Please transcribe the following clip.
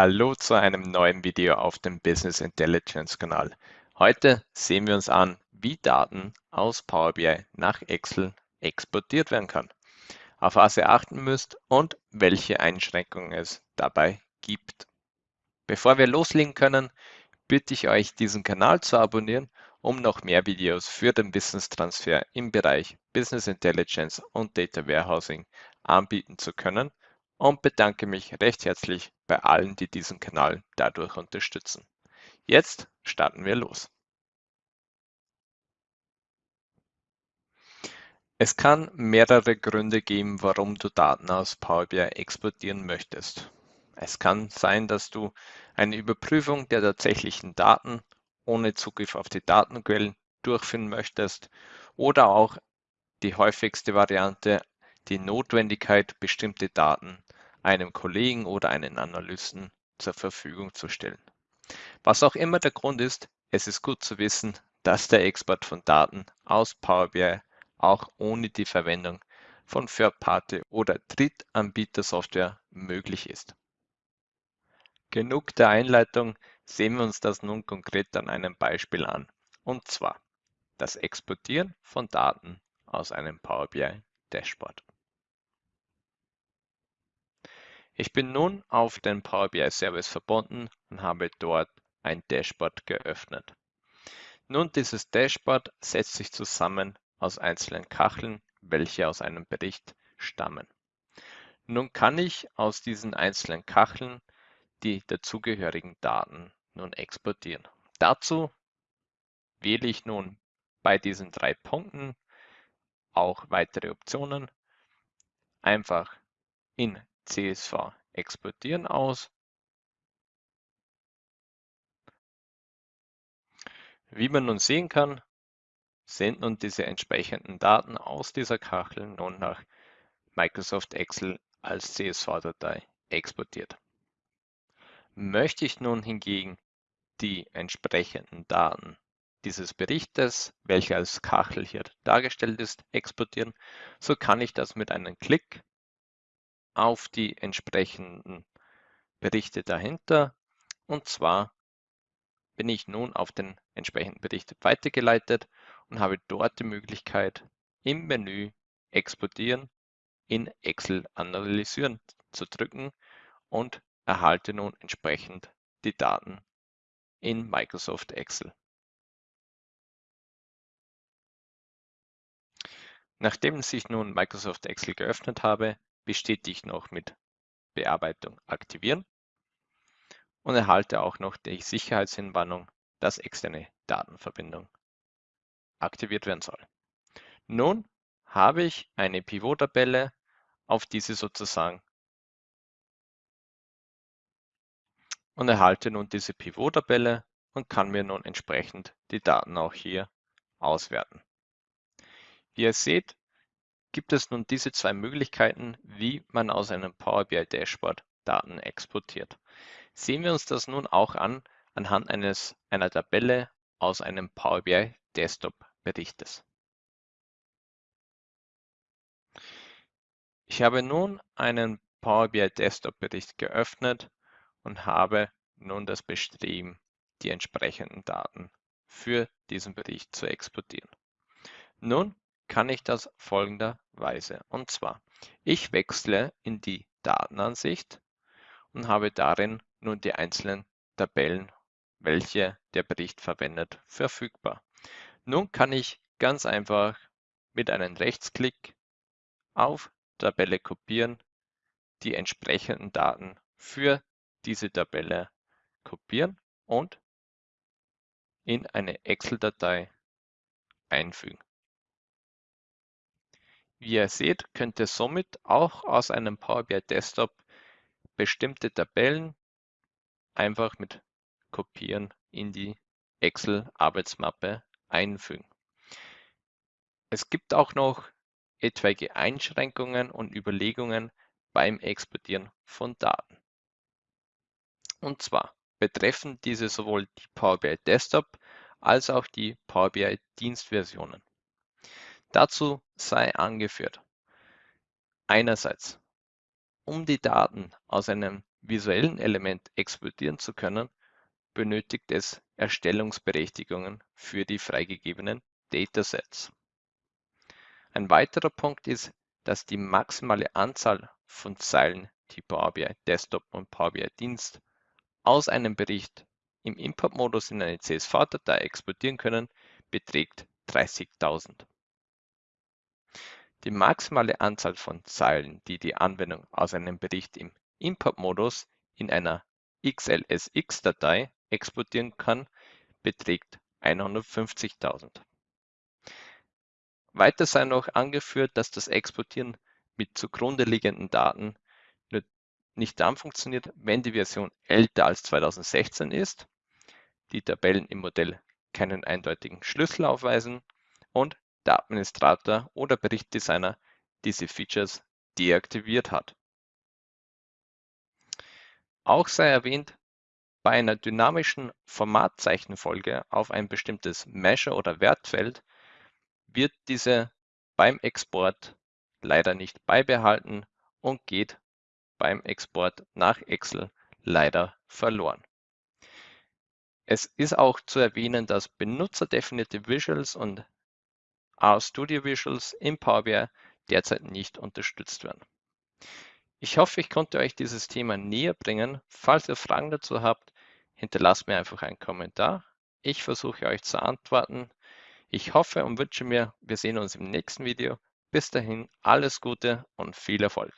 Hallo zu einem neuen Video auf dem Business Intelligence Kanal. Heute sehen wir uns an, wie Daten aus Power BI nach Excel exportiert werden kann, auf was ihr achten müsst und welche Einschränkungen es dabei gibt. Bevor wir loslegen können, bitte ich euch, diesen Kanal zu abonnieren, um noch mehr Videos für den Wissenstransfer im Bereich Business Intelligence und Data Warehousing anbieten zu können und bedanke mich recht herzlich bei allen, die diesen Kanal dadurch unterstützen. Jetzt starten wir los. Es kann mehrere Gründe geben, warum du Daten aus Power BI exportieren möchtest. Es kann sein, dass du eine Überprüfung der tatsächlichen Daten ohne Zugriff auf die Datenquellen durchführen möchtest oder auch die häufigste Variante, die Notwendigkeit, bestimmte Daten einem Kollegen oder einem Analysten zur Verfügung zu stellen. Was auch immer der Grund ist, es ist gut zu wissen, dass der Export von Daten aus Power BI auch ohne die Verwendung von Third-Party- oder Drittanbieter-Software möglich ist. Genug der Einleitung, sehen wir uns das nun konkret an einem Beispiel an, und zwar das Exportieren von Daten aus einem Power BI Dashboard. Ich bin nun auf den Power BI Service verbunden und habe dort ein Dashboard geöffnet. Nun, dieses Dashboard setzt sich zusammen aus einzelnen Kacheln, welche aus einem Bericht stammen. Nun kann ich aus diesen einzelnen Kacheln die dazugehörigen Daten nun exportieren. Dazu wähle ich nun bei diesen drei Punkten auch weitere Optionen. Einfach in CSV exportieren aus. Wie man nun sehen kann, sind nun diese entsprechenden Daten aus dieser Kachel nun nach Microsoft Excel als CSV-Datei exportiert. Möchte ich nun hingegen die entsprechenden Daten dieses Berichtes, welcher als Kachel hier dargestellt ist, exportieren, so kann ich das mit einem Klick auf die entsprechenden Berichte dahinter. Und zwar bin ich nun auf den entsprechenden Bericht weitergeleitet und habe dort die Möglichkeit, im Menü Exportieren in Excel analysieren zu drücken und erhalte nun entsprechend die Daten in Microsoft Excel. Nachdem sich nun Microsoft Excel geöffnet habe, bestätige noch mit Bearbeitung aktivieren und erhalte auch noch die Sicherheitshinwarnung, dass externe Datenverbindung aktiviert werden soll. Nun habe ich eine Pivot-Tabelle, auf diese sozusagen und erhalte nun diese Pivot-Tabelle und kann mir nun entsprechend die Daten auch hier auswerten. Wie ihr seht, gibt es nun diese zwei Möglichkeiten, wie man aus einem Power BI Dashboard Daten exportiert. Sehen wir uns das nun auch an anhand eines, einer Tabelle aus einem Power BI Desktop Berichtes. Ich habe nun einen Power BI Desktop Bericht geöffnet und habe nun das Bestreben, die entsprechenden Daten für diesen Bericht zu exportieren. Nun kann ich das folgenderweise. Und zwar, ich wechsle in die Datenansicht und habe darin nun die einzelnen Tabellen, welche der Bericht verwendet, verfügbar. Nun kann ich ganz einfach mit einem Rechtsklick auf Tabelle kopieren, die entsprechenden Daten für diese Tabelle kopieren und in eine Excel-Datei einfügen. Wie ihr seht, könnt ihr somit auch aus einem Power BI Desktop bestimmte Tabellen einfach mit Kopieren in die Excel-Arbeitsmappe einfügen. Es gibt auch noch etwaige Einschränkungen und Überlegungen beim Exportieren von Daten. Und zwar betreffen diese sowohl die Power BI Desktop als auch die Power BI Dienstversionen. Dazu sei angeführt: Einerseits, um die Daten aus einem visuellen Element exportieren zu können, benötigt es Erstellungsberechtigungen für die freigegebenen Datasets. Ein weiterer Punkt ist, dass die maximale Anzahl von Zeilen, die Power BI Desktop und Power BI Dienst aus einem Bericht im Importmodus in eine CSV-Datei exportieren können, beträgt 30.000. Die maximale Anzahl von Zeilen, die die Anwendung aus einem Bericht im Importmodus in einer XLSX-Datei exportieren kann, beträgt 150.000. Weiter sei noch angeführt, dass das Exportieren mit zugrunde liegenden Daten nicht dann funktioniert, wenn die Version älter als 2016 ist, die Tabellen im Modell keinen eindeutigen Schlüssel aufweisen und der Administrator oder Berichtdesigner diese Features deaktiviert hat. Auch sei erwähnt, bei einer dynamischen Formatzeichenfolge auf ein bestimmtes Measure- oder Wertfeld wird diese beim Export leider nicht beibehalten und geht beim Export nach Excel leider verloren. Es ist auch zu erwähnen, dass benutzerdefinierte Visuals und RStudio Visuals im Power BI derzeit nicht unterstützt werden. Ich hoffe, ich konnte euch dieses Thema näher bringen. Falls ihr Fragen dazu habt, hinterlasst mir einfach einen Kommentar. Ich versuche euch zu antworten. Ich hoffe und wünsche mir, wir sehen uns im nächsten Video. Bis dahin alles Gute und viel Erfolg.